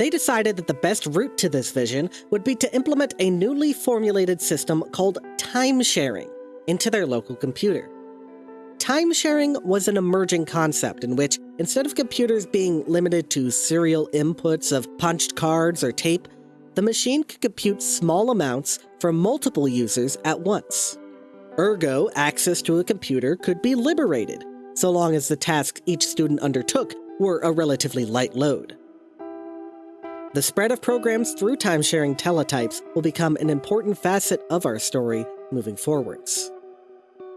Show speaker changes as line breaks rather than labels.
They decided that the best route to this vision would be to implement a newly formulated system called time sharing into their local computer. Time sharing was an emerging concept in which, instead of computers being limited to serial inputs of punched cards or tape, the machine could compute small amounts for multiple users at once. Ergo, access to a computer could be liberated, so long as the tasks each student undertook were a relatively light load. The spread of programs through time sharing teletypes will become an important facet of our story moving forwards.